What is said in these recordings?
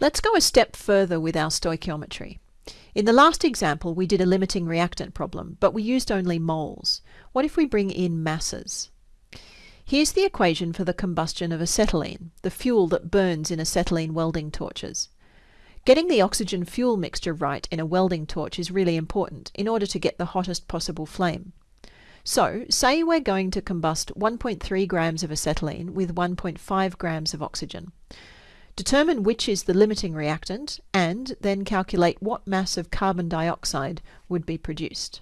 Let's go a step further with our stoichiometry. In the last example, we did a limiting reactant problem, but we used only moles. What if we bring in masses? Here's the equation for the combustion of acetylene, the fuel that burns in acetylene welding torches. Getting the oxygen fuel mixture right in a welding torch is really important in order to get the hottest possible flame. So, say we're going to combust 1.3 grams of acetylene with 1.5 grams of oxygen. Determine which is the limiting reactant and then calculate what mass of carbon dioxide would be produced.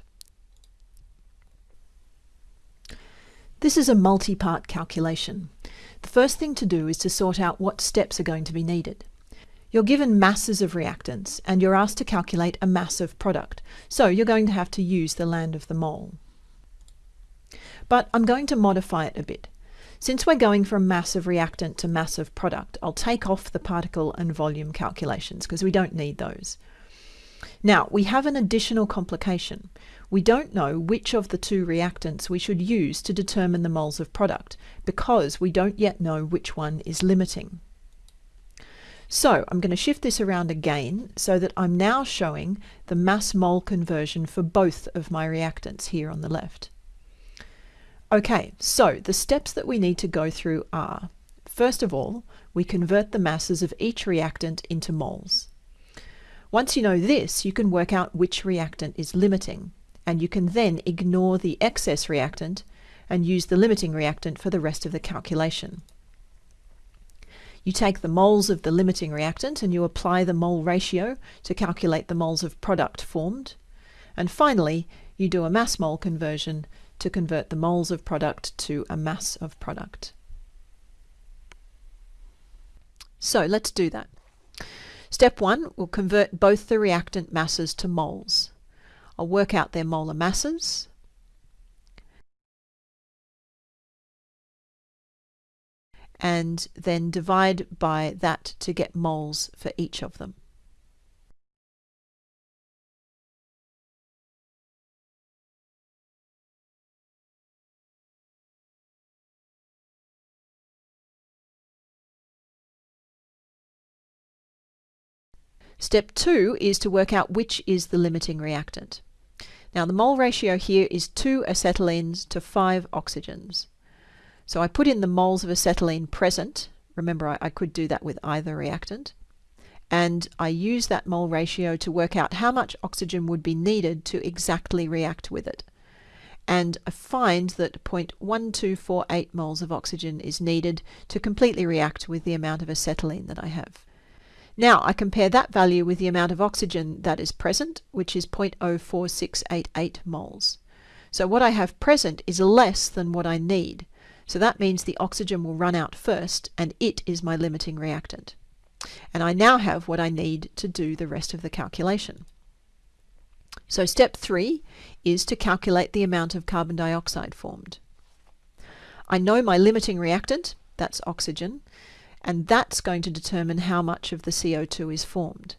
This is a multi-part calculation. The first thing to do is to sort out what steps are going to be needed. You're given masses of reactants and you're asked to calculate a mass of product, so you're going to have to use the land of the mole. But I'm going to modify it a bit. Since we're going from mass of reactant to mass of product, I'll take off the particle and volume calculations because we don't need those. Now, we have an additional complication. We don't know which of the two reactants we should use to determine the moles of product because we don't yet know which one is limiting. So I'm going to shift this around again so that I'm now showing the mass mole conversion for both of my reactants here on the left. Okay, so the steps that we need to go through are, first of all, we convert the masses of each reactant into moles. Once you know this, you can work out which reactant is limiting, and you can then ignore the excess reactant and use the limiting reactant for the rest of the calculation. You take the moles of the limiting reactant and you apply the mole ratio to calculate the moles of product formed. And finally, you do a mass mole conversion to convert the moles of product to a mass of product. So let's do that. Step one, we'll convert both the reactant masses to moles. I'll work out their molar masses. and then divide by that to get moles for each of them. Step two is to work out which is the limiting reactant. Now the mole ratio here is 2 acetylenes to 5 oxygens. So I put in the moles of acetylene present. Remember, I, I could do that with either reactant. And I use that mole ratio to work out how much oxygen would be needed to exactly react with it. And I find that 0.1248 moles of oxygen is needed to completely react with the amount of acetylene that I have. Now I compare that value with the amount of oxygen that is present, which is 0.04688 moles. So what I have present is less than what I need. So that means the oxygen will run out first, and it is my limiting reactant. And I now have what I need to do the rest of the calculation. So step three is to calculate the amount of carbon dioxide formed. I know my limiting reactant, that's oxygen, and that's going to determine how much of the CO2 is formed.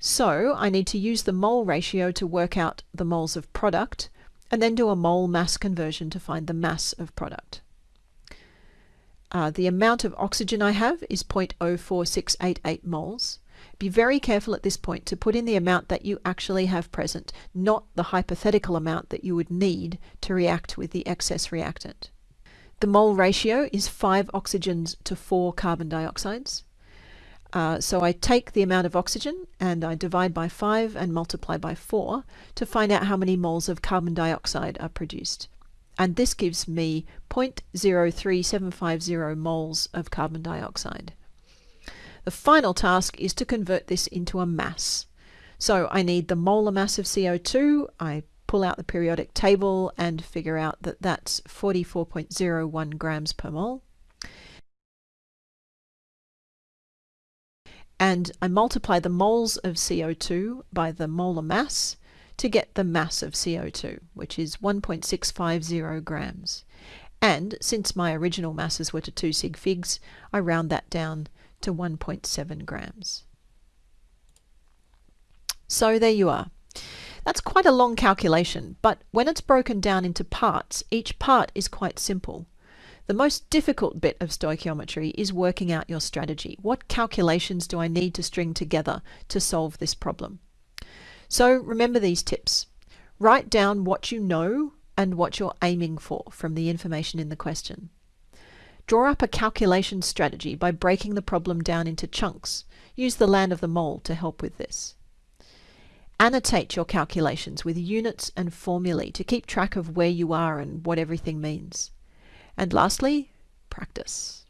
So I need to use the mole ratio to work out the moles of product and then do a mole mass conversion to find the mass of product. Uh, the amount of oxygen I have is 0.04688 moles. Be very careful at this point to put in the amount that you actually have present, not the hypothetical amount that you would need to react with the excess reactant. The mole ratio is 5 oxygens to 4 carbon dioxides. Uh, so I take the amount of oxygen and I divide by 5 and multiply by 4 to find out how many moles of carbon dioxide are produced. And this gives me 0.03750 moles of carbon dioxide. The final task is to convert this into a mass. So I need the molar mass of CO2, I pull out the periodic table and figure out that that's 44.01 grams per mole. And I multiply the moles of CO2 by the molar mass to get the mass of CO2, which is 1.650 grams. And since my original masses were to 2 sig figs, I round that down to 1.7 grams. So there you are. That's quite a long calculation, but when it's broken down into parts, each part is quite simple. The most difficult bit of stoichiometry is working out your strategy. What calculations do I need to string together to solve this problem? So remember these tips. Write down what you know and what you're aiming for from the information in the question. Draw up a calculation strategy by breaking the problem down into chunks. Use the land of the mole to help with this. Annotate your calculations with units and formulae to keep track of where you are and what everything means. And lastly, practice.